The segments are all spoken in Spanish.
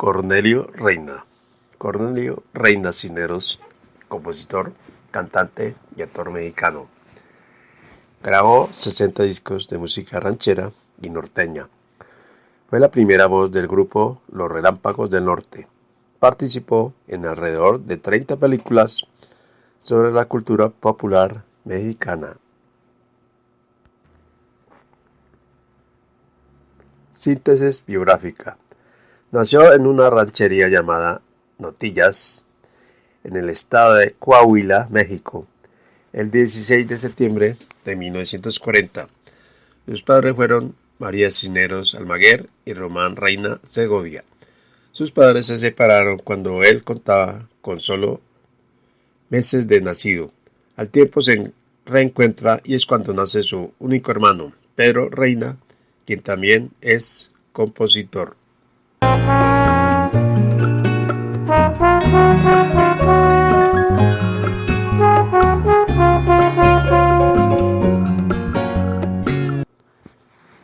Cornelio Reina. Cornelio Reina Cineros, compositor, cantante y actor mexicano. Grabó 60 discos de música ranchera y norteña. Fue la primera voz del grupo Los Relámpagos del Norte. Participó en alrededor de 30 películas sobre la cultura popular mexicana. Síntesis biográfica. Nació en una ranchería llamada Notillas, en el estado de Coahuila, México, el 16 de septiembre de 1940. Sus padres fueron María Cisneros Almaguer y Román Reina Segovia. Sus padres se separaron cuando él contaba con solo meses de nacido. Al tiempo se reencuentra y es cuando nace su único hermano, Pedro Reina, quien también es compositor.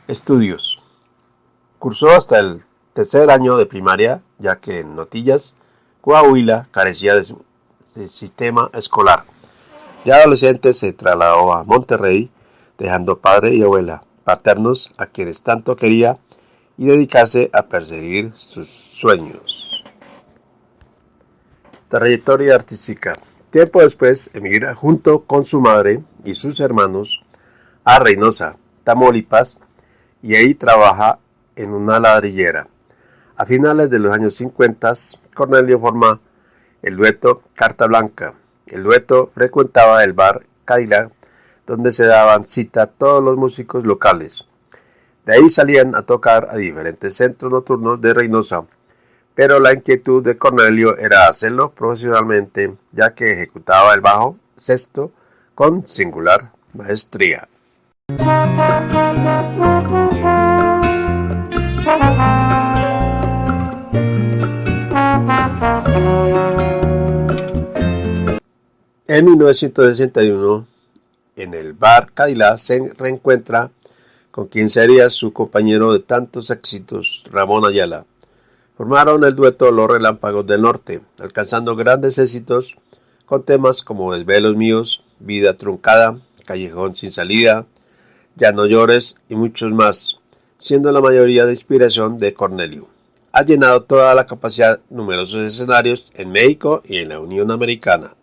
Estudios. Cursó hasta el tercer año de primaria, ya que en Notillas, Coahuila, carecía de, su, sistema escolar. Ya adolescente se trasladó a Monterrey, dejando padre y abuela paternos a quienes tanto quería y dedicarse a perseguir sus sueños. Trayectoria artística. Tiempo después emigra junto con su madre y sus hermanos a Reynosa, Tamaulipas, y ahí trabaja en una ladrillera. A finales de los años 50, Cornelio forma el dueto Carta Blanca. El dueto frecuentaba el bar Cadillac, donde se daban cita todos los músicos locales. De ahí salían a tocar a diferentes centros nocturnos de Reynosa, pero la inquietud de Cornelio era hacerlo profesionalmente, ya que ejecutaba el bajo sexto con singular maestría. En 1961, en el bar Cadillac se reencuentra con quien sería su compañero de tantos éxitos, Ramón Ayala. Formaron el dueto Los Relámpagos del Norte, alcanzando grandes éxitos con temas como Desvelos Míos, Vida Truncada, Callejón Sin Salida, Ya No Llores y muchos más, siendo la mayoría de inspiración de Cornelio. Ha llenado toda la capacidad numerosos escenarios en México y en la Unión Americana.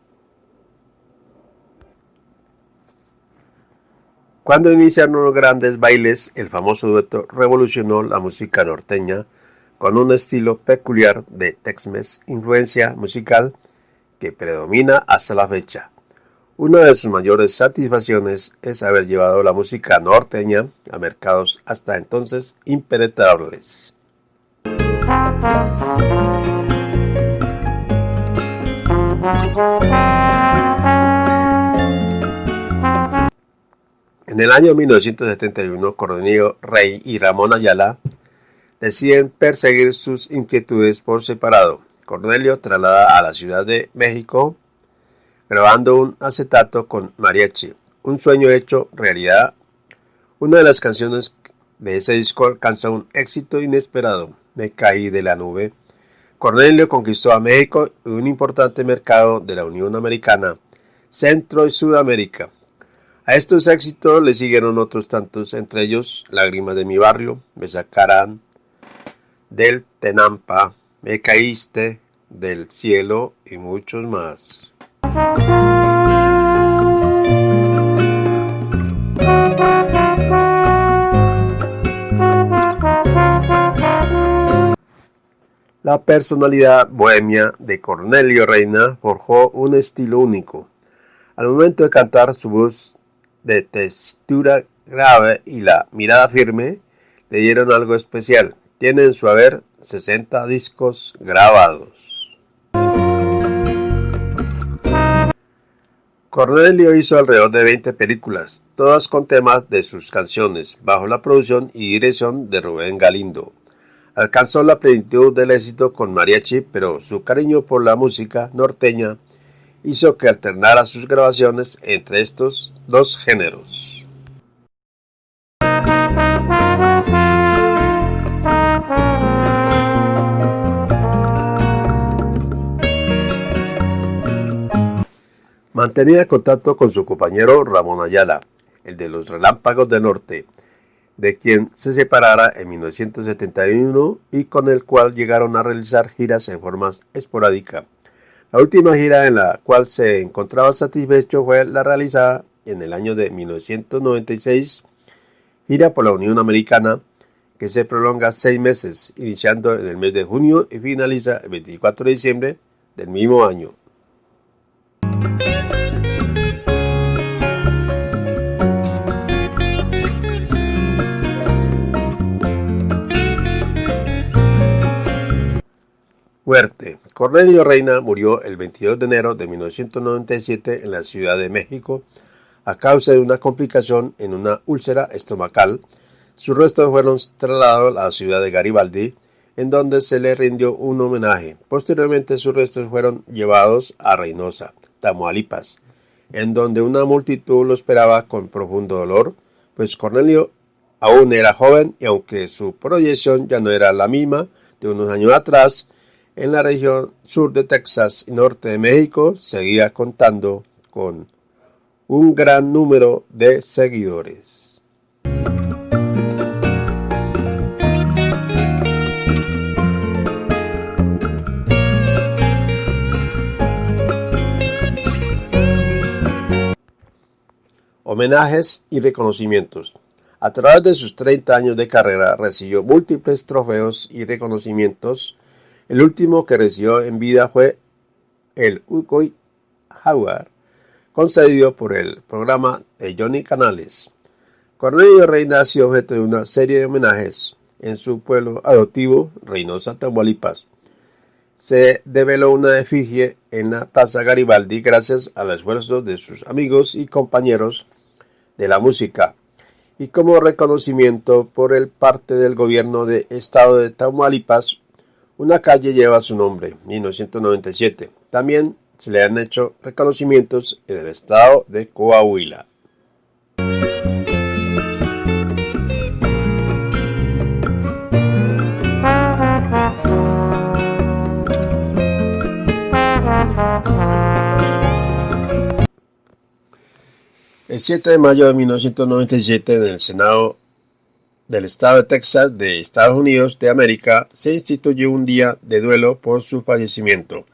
Cuando iniciaron los grandes bailes, el famoso dueto revolucionó la música norteña con un estilo peculiar de Tex-Mex, influencia musical que predomina hasta la fecha. Una de sus mayores satisfacciones es haber llevado la música norteña a mercados hasta entonces impenetrables. En el año 1971, Cornelio Rey y Ramón Ayala deciden perseguir sus inquietudes por separado. Cornelio traslada a la Ciudad de México grabando un acetato con mariachi, un sueño hecho realidad. Una de las canciones de ese disco alcanzó un éxito inesperado, Me caí de la nube. Cornelio conquistó a México y un importante mercado de la Unión Americana, Centro y Sudamérica. A estos éxitos le siguieron otros tantos, entre ellos Lágrimas de mi barrio, Me sacarán del Tenampa, Me caíste del cielo y muchos más. La personalidad bohemia de Cornelio Reina forjó un estilo único. Al momento de cantar, su voz de textura grave y la mirada firme le dieron algo especial. Tiene en su haber 60 discos grabados. Cornelio hizo alrededor de 20 películas, todas con temas de sus canciones, bajo la producción y dirección de Rubén Galindo. Alcanzó la plenitud del éxito con mariachi, pero su cariño por la música norteña hizo que alternara sus grabaciones entre estos los géneros. Mantenía contacto con su compañero Ramón Ayala, el de los Relámpagos del Norte, de quien se separara en 1971 y con el cual llegaron a realizar giras en forma esporádica. La última gira en la cual se encontraba satisfecho fue la realizada en el año de 1996, gira por la Unión Americana, que se prolonga seis meses, iniciando en el mes de junio y finaliza el 24 de diciembre del mismo año. Muerte. Cornelio Reina murió el 22 de enero de 1997 en la Ciudad de México a causa de una complicación en una úlcera estomacal. Sus restos fueron trasladados a la ciudad de Garibaldi, en donde se le rindió un homenaje. Posteriormente sus restos fueron llevados a Reynosa, Tamaulipas, en donde una multitud lo esperaba con profundo dolor, pues Cornelio aún era joven y aunque su proyección ya no era la misma de unos años atrás, en la región sur de Texas y norte de México seguía contando con un gran número de seguidores. Homenajes y reconocimientos. A través de sus 30 años de carrera recibió múltiples trofeos y reconocimientos el último que recibió en vida fue el Ucoy Howard, concedido por el programa de Johnny Canales. Cornelio Reina ha objeto de una serie de homenajes en su pueblo adoptivo, Reynosa, Tamaulipas. Se develó una efigie en la Plaza Garibaldi gracias al esfuerzo de sus amigos y compañeros de la música y como reconocimiento por el parte del gobierno de estado de Tamaulipas una calle lleva su nombre, 1997. También se le han hecho reconocimientos en el estado de Coahuila. El 7 de mayo de 1997 en el Senado del estado de Texas de Estados Unidos de América se instituyó un día de duelo por su fallecimiento.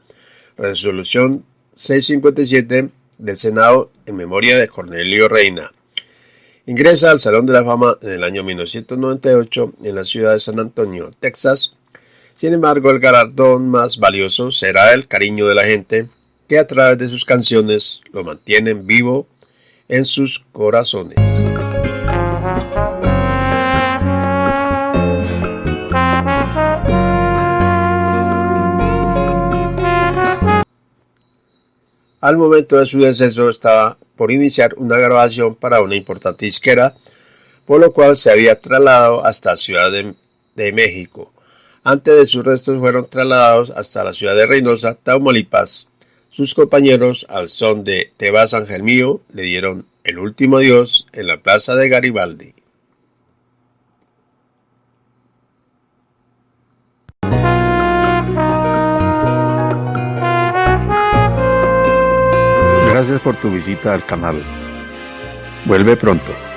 Resolución 657 del Senado en memoria de Cornelio Reina. Ingresa al Salón de la Fama en el año 1998 en la ciudad de San Antonio, Texas. Sin embargo, el galardón más valioso será el cariño de la gente que a través de sus canciones lo mantienen vivo en sus corazones. Al momento de su deceso estaba por iniciar una grabación para una importante disquera, por lo cual se había trasladado hasta Ciudad de, México. Antes de sus restos fueron trasladados hasta la ciudad de Reynosa, Tamaulipas. Sus compañeros, al son de Tebas Ángel Mío, le dieron el último adiós en la plaza de Garibaldi. Gracias por tu visita al canal. Vuelve pronto.